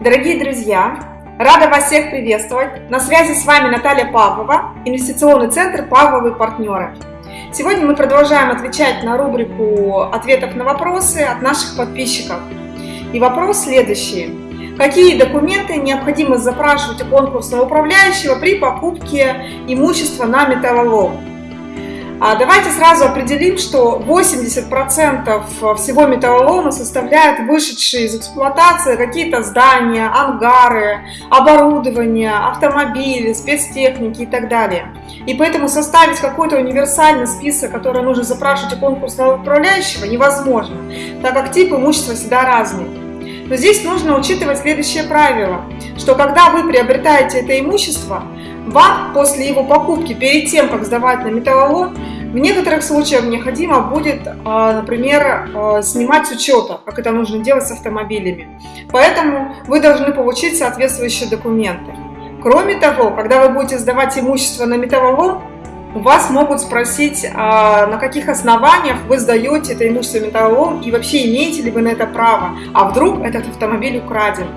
Дорогие друзья, рада вас всех приветствовать. На связи с вами Наталья Павлова, инвестиционный центр «Павловы партнеры». Сегодня мы продолжаем отвечать на рубрику ответов на вопросы от наших подписчиков. И вопрос следующий. Какие документы необходимо запрашивать у конкурсного управляющего при покупке имущества на металлолом? А давайте сразу определим, что 80% всего металлолома составляют вышедшие из эксплуатации какие-то здания, ангары, оборудование, автомобили, спецтехники и так далее. И поэтому составить какой-то универсальный список, который нужно запрашивать у конкурсного управляющего, невозможно, так как тип имущества всегда разный. Но здесь нужно учитывать следующее правило, что когда вы приобретаете это имущество, вам после его покупки, перед тем, как сдавать на металлолом, в некоторых случаях необходимо будет, а, например, а, снимать с учета, как это нужно делать с автомобилями. Поэтому вы должны получить соответствующие документы. Кроме того, когда вы будете сдавать имущество на металлолом, у вас могут спросить, а, на каких основаниях вы сдаете это имущество металлолом и вообще имеете ли вы на это право, а вдруг этот автомобиль украден.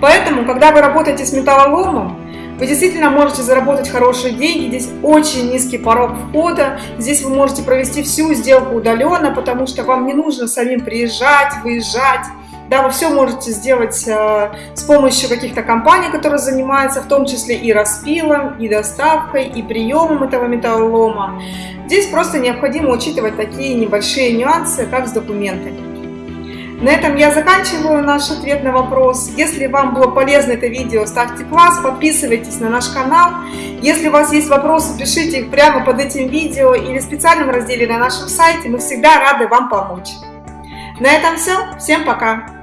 Поэтому, когда вы работаете с металлоломом, вы действительно можете заработать хорошие деньги, здесь очень низкий порог входа, здесь вы можете провести всю сделку удаленно, потому что вам не нужно самим приезжать, выезжать. Да, вы все можете сделать э, с помощью каких-то компаний, которые занимаются в том числе и распилом, и доставкой, и приемом этого металлолома. Здесь просто необходимо учитывать такие небольшие нюансы, как с документами. На этом я заканчиваю наш ответ на вопрос. Если вам было полезно это видео, ставьте класс, подписывайтесь на наш канал. Если у вас есть вопросы, пишите их прямо под этим видео или в специальном разделе на нашем сайте. Мы всегда рады вам помочь. На этом все. Всем пока!